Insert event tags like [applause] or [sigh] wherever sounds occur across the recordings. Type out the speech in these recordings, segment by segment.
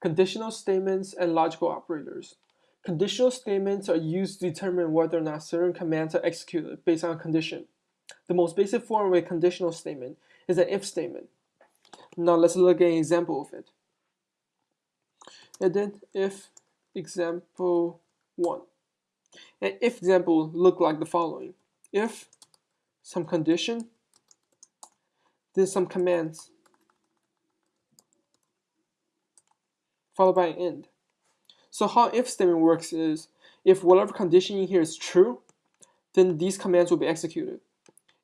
Conditional statements and logical operators. Conditional statements are used to determine whether or not certain commands are executed based on a condition. The most basic form of a conditional statement is an if statement. Now let's look at an example of it. And then if example 1. An if example look like the following. If some condition, then some commands followed by an end. So how if statement works is, if whatever condition in here is true, then these commands will be executed.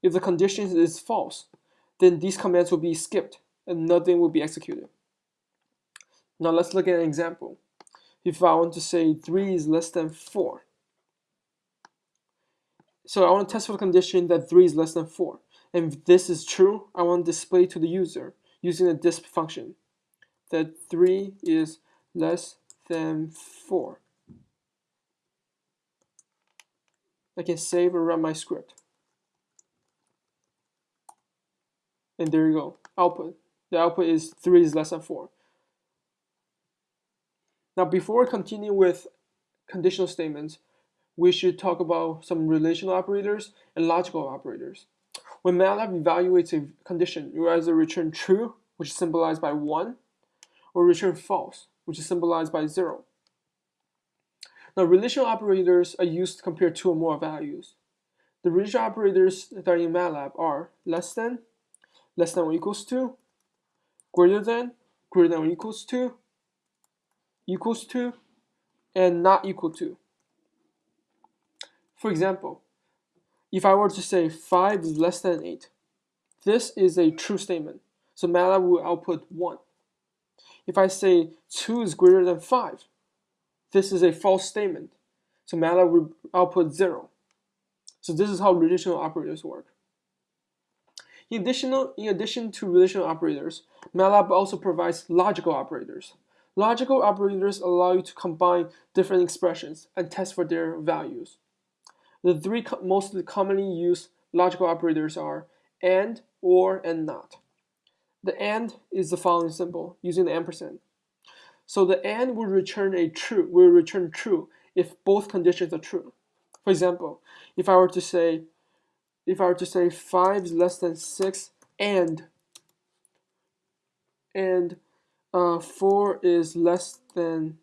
If the condition is false, then these commands will be skipped and nothing will be executed. Now let's look at an example. If I want to say 3 is less than 4. So I want to test for the condition that 3 is less than 4. And if this is true, I want to display to the user using the disp function that 3 is less than 4. I can save and run my script. And there you go, output. The output is 3 is less than 4. Now before we continue with conditional statements, we should talk about some relational operators and logical operators. When MATLAB evaluates a condition, you either return true, which is symbolized by 1, or return false, which is symbolized by 0. Now, relational operators are used to compare two or more values. The relational operators that are in MATLAB are less than, less than or equals to, greater than, greater than or equals to, equals to, and not equal to. For example, if I were to say 5 is less than 8, this is a true statement, so MATLAB will output 1. If I say 2 is greater than 5, this is a false statement. So MATLAB will output 0. So this is how relational operators work. In addition, in addition to relational operators, MATLAB also provides logical operators. Logical operators allow you to combine different expressions and test for their values. The three co most commonly used logical operators are AND, OR, and NOT. The AND is the following symbol using the ampersand. So the AND will return a true, will return true if both conditions are true. For example, if I were to say, if I were to say 5 is less than 6 and and uh, 4 is less than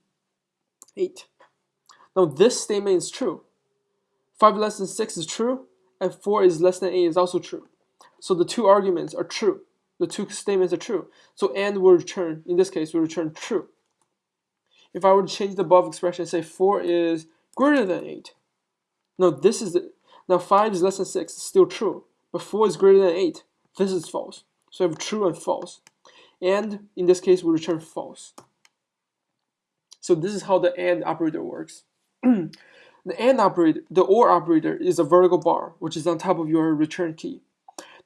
8. Now this statement is true. 5 less than 6 is true, and 4 is less than 8 is also true. So the two arguments are true the two statements are true. So and will return, in this case, will return true. If I were to change the above expression, say 4 is greater than 8. Now this is the, now 5 is less than 6, it's still true. But 4 is greater than 8, this is false. So I have true and false. And in this case, we return false. So this is how the AND operator works. [clears throat] the AND operator, the OR operator is a vertical bar, which is on top of your return key.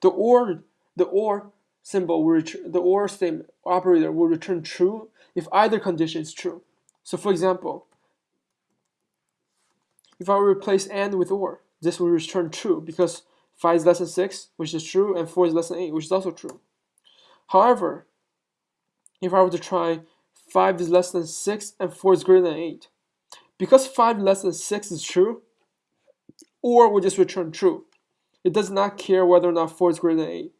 The OR, the OR symbol will return, the OR statement operator will return true if either condition is true. So for example, if I replace AND with OR, this will return true because 5 is less than 6, which is true, and 4 is less than 8, which is also true. However, if I were to try 5 is less than 6 and 4 is greater than 8, because 5 less than 6 is true, OR will just return true. It does not care whether or not 4 is greater than 8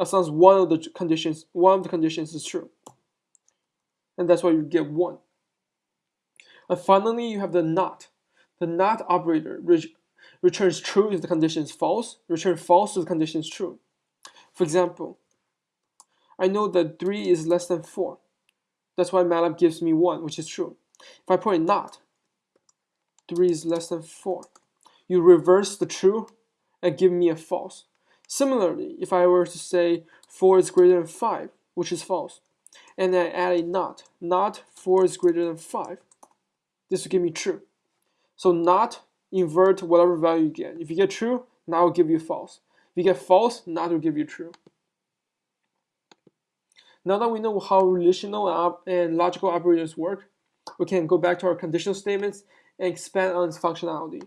as long as one of the conditions, one of the conditions is true. And that's why you get one. And finally, you have the not. The not operator returns true if the condition is false, return false if the condition is true. For example, I know that 3 is less than 4. That's why MATLAB gives me 1, which is true. If I put a not, 3 is less than 4. You reverse the true and give me a false. Similarly, if I were to say 4 is greater than 5, which is false, and I add a not, not 4 is greater than 5, this will give me true. So not invert whatever value you get. If you get true, not will give you false. If you get false, not will give you true. Now that we know how relational and logical operators work, we can go back to our conditional statements and expand on its functionality.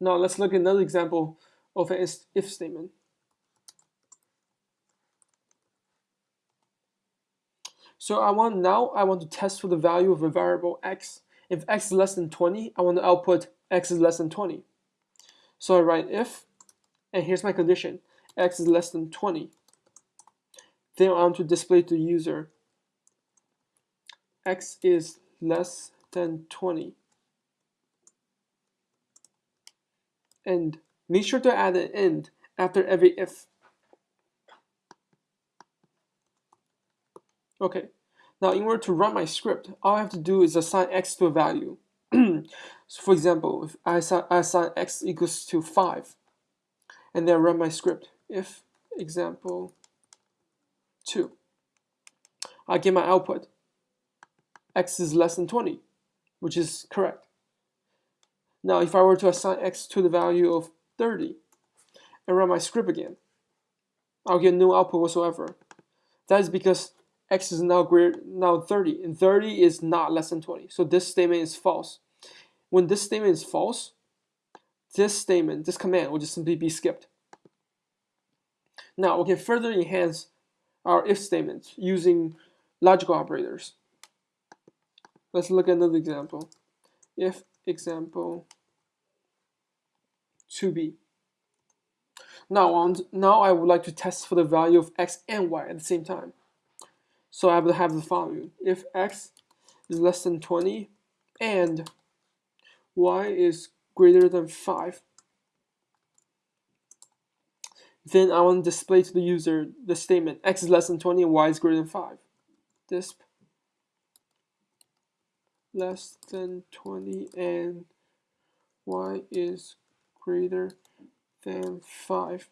Now let's look at another example of an if statement. So I want now I want to test for the value of a variable x. If x is less than 20, I want to output x is less than 20. So I write if, and here's my condition, x is less than 20. Then I want to display to the user x is less than 20. And make sure to add an end after every if. Okay, now in order to run my script, all I have to do is assign x to a value. [clears throat] so for example, if I assign, I assign x equals to 5, and then run my script, if example 2, I get my output, x is less than 20, which is correct. Now if I were to assign x to the value of 30, and run my script again, I'll get no output whatsoever. That is because x is now greater now 30 and 30 is not less than 20 so this statement is false. When this statement is false this statement this command will just simply be skipped. Now we can further enhance our if statements using logical operators. Let's look at another example. If example 2b now on now I would like to test for the value of x and y at the same time so I will have the following. If x is less than 20 and y is greater than 5, then I want to display to the user the statement x is less than 20 and y is greater than 5. Disp less than 20 and y is greater than 5.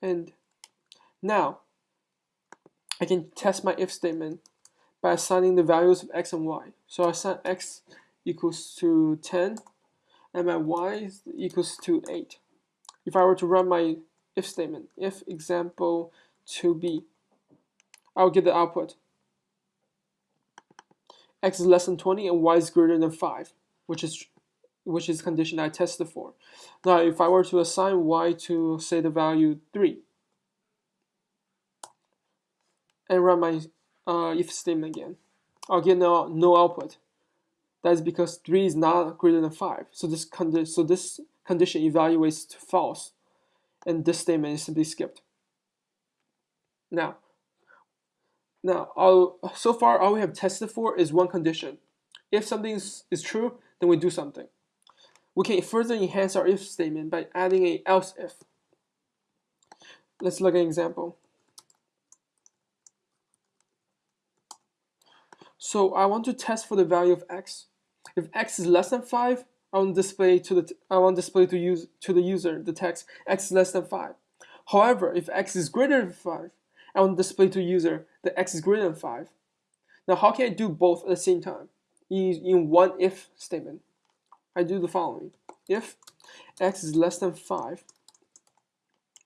And now I can test my if statement by assigning the values of x and y. So I assign x equals to 10 and my y is equals to 8. If I were to run my if statement, if example 2b, I would get the output. x is less than 20 and y is greater than 5, which is which is the condition I tested for. Now, if I were to assign y to, say, the value 3, and run my uh, if statement again. I'll get no, no output. That is because 3 is not greater than 5. So this, condi so this condition evaluates to false. And this statement is simply skipped. Now, now all, so far all we have tested for is one condition. If something is, is true, then we do something. We can further enhance our if statement by adding a else if. Let's look at an example. So I want to test for the value of x. If x is less than 5, I want to display to the I want display to use to the user the text x is less than 5. However, if x is greater than 5, I want to display to user that x is greater than 5. Now how can I do both at the same time? In, in one if statement. I do the following. If x is less than 5,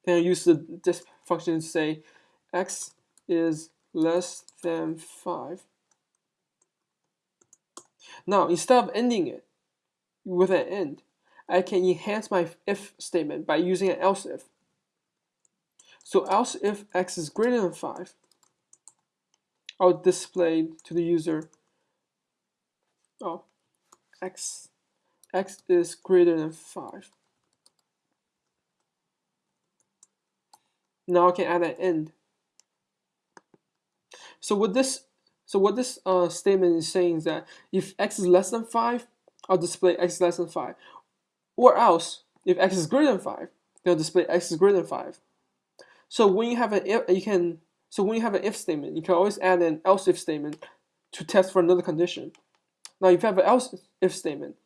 then I use the disp function to say x is less than 5 now, instead of ending it with an end, I can enhance my if statement by using an else if. So else if x is greater than 5, I'll display to the user, oh, x, x is greater than 5. Now I can add an end. So with this so what this uh, statement is saying is that if x is less than 5, I'll display x is less than 5. Or else, if x is greater than 5, then I'll display x is greater than 5. So when you have an if, you can so when you have an if statement, you can always add an else if statement to test for another condition. Now if you have an else if statement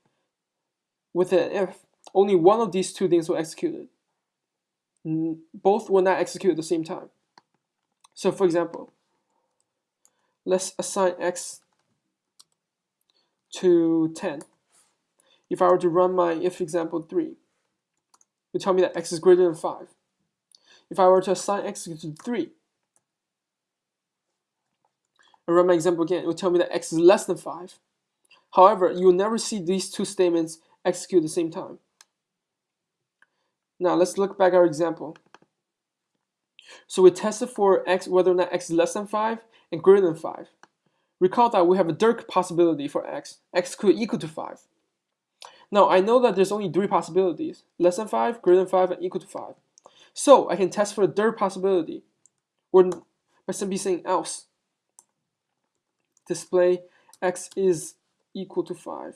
with an if, only one of these two things will execute. Both will not execute at the same time. So for example, let's assign x to 10. If I were to run my if example 3, it would tell me that x is greater than 5. If I were to assign x to 3, and run my example again, it would tell me that x is less than 5. However, you will never see these two statements execute at the same time. Now let's look back our example. So we tested for x whether or not x is less than 5 and greater than 5. Recall that we have a Dirk possibility for x. x could equal to 5. Now I know that there's only three possibilities, less than 5, greater than 5, and equal to 5. So I can test for the third possibility, or by simply saying else. Display x is equal to 5.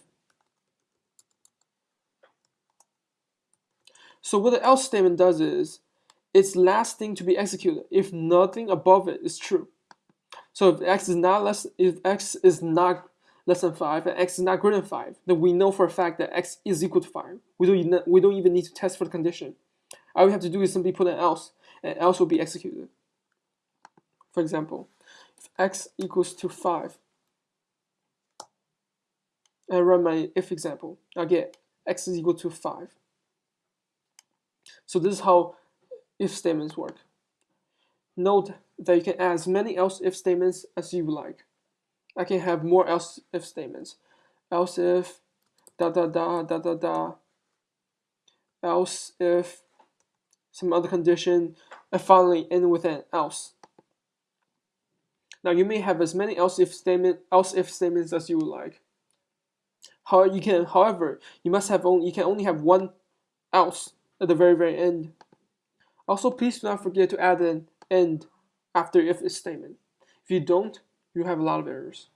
So what the else statement does is, it's last thing to be executed if nothing above it is true. So if x is not less, if x is not less than 5 and x is not greater than 5, then we know for a fact that x is equal to 5. We don't, even, we don't even need to test for the condition. All we have to do is simply put an else, and else will be executed. For example, if x equals to 5, I run my if example, I get x is equal to 5. So this is how if statements work. Note that you can add as many else if statements as you like. I can have more else if statements. Else if da da da da da da else if some other condition and finally end with an else. Now you may have as many else if statement else if statements as you would like. However, you can however you must have only you can only have one else at the very very end. Also, please do not forget to add an end after if statement. If you don't, you have a lot of errors.